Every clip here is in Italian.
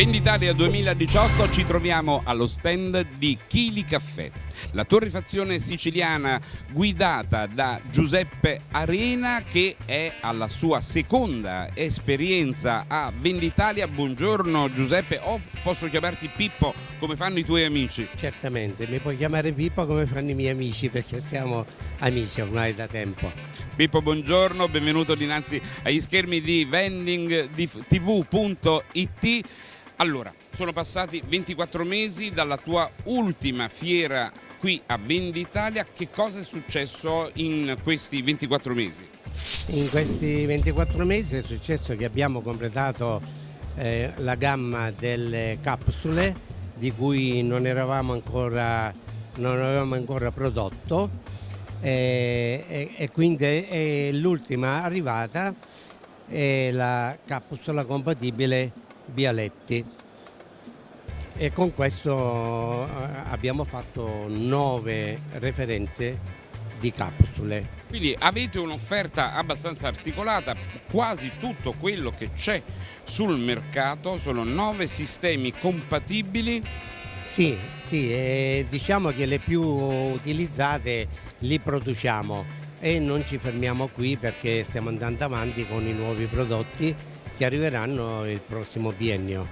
Venditalia 2018 ci troviamo allo stand di Chili Caffè, la torrefazione siciliana guidata da Giuseppe Arena che è alla sua seconda esperienza a Venditalia. Buongiorno Giuseppe, o oh, posso chiamarti Pippo come fanno i tuoi amici? Certamente, mi puoi chiamare Pippo come fanno i miei amici perché siamo amici ormai da tempo. Pippo, buongiorno, benvenuto dinanzi agli schermi di vendingtv.it. Allora, sono passati 24 mesi dalla tua ultima fiera qui a Venditalia, che cosa è successo in questi 24 mesi? In questi 24 mesi è successo che abbiamo completato eh, la gamma delle capsule di cui non ancora, non avevamo ancora prodotto eh, e, e, quindi l'ultima arrivata è la capsula compatibile Bialetti e con questo eh, abbiamo fatto nove referenze di capsule. Quindi avete un'offerta abbastanza articolata, quasi tutto quello che c'è sul mercato sono nove sistemi compatibili. Sì, sì, eh, diciamo che le più utilizzate li produciamo e non ci fermiamo qui perché stiamo andando avanti con i nuovi prodotti che arriveranno il prossimo biennio.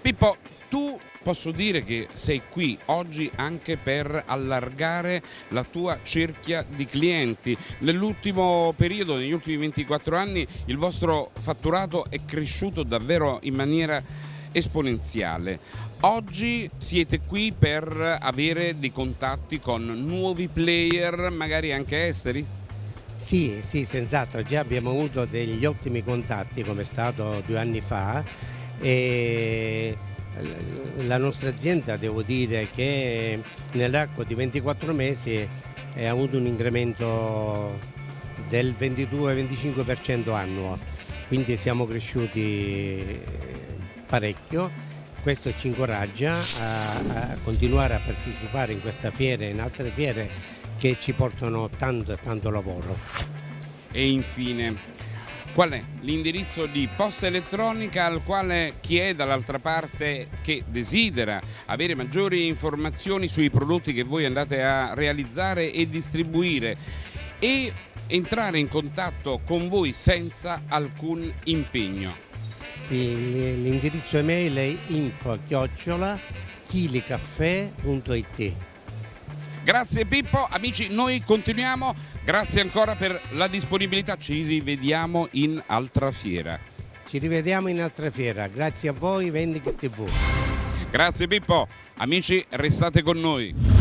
Pippo, tu posso dire che sei qui oggi anche per allargare la tua cerchia di clienti. Nell'ultimo periodo, negli ultimi 24 anni, il vostro fatturato è cresciuto davvero in maniera esponenziale. Oggi siete qui per avere dei contatti con nuovi player, magari anche esteri? Sì, sì, senz'altro, già abbiamo avuto degli ottimi contatti come è stato due anni fa e la nostra azienda devo dire che nell'arco di 24 mesi ha avuto un incremento del 22-25% annuo, quindi siamo cresciuti parecchio. Questo ci incoraggia a, a continuare a partecipare in questa fiera e in altre fiere che ci portano tanto e tanto lavoro. E infine, qual è l'indirizzo di posta elettronica al quale chi è dall'altra parte che desidera avere maggiori informazioni sui prodotti che voi andate a realizzare e distribuire e entrare in contatto con voi senza alcun impegno? Sì, l'indirizzo email è info chiocciola chilicaffè.it Grazie Pippo, amici noi continuiamo, grazie ancora per la disponibilità, ci rivediamo in altra fiera. Ci rivediamo in altra fiera, grazie a voi Vendic TV. Grazie Pippo, amici restate con noi.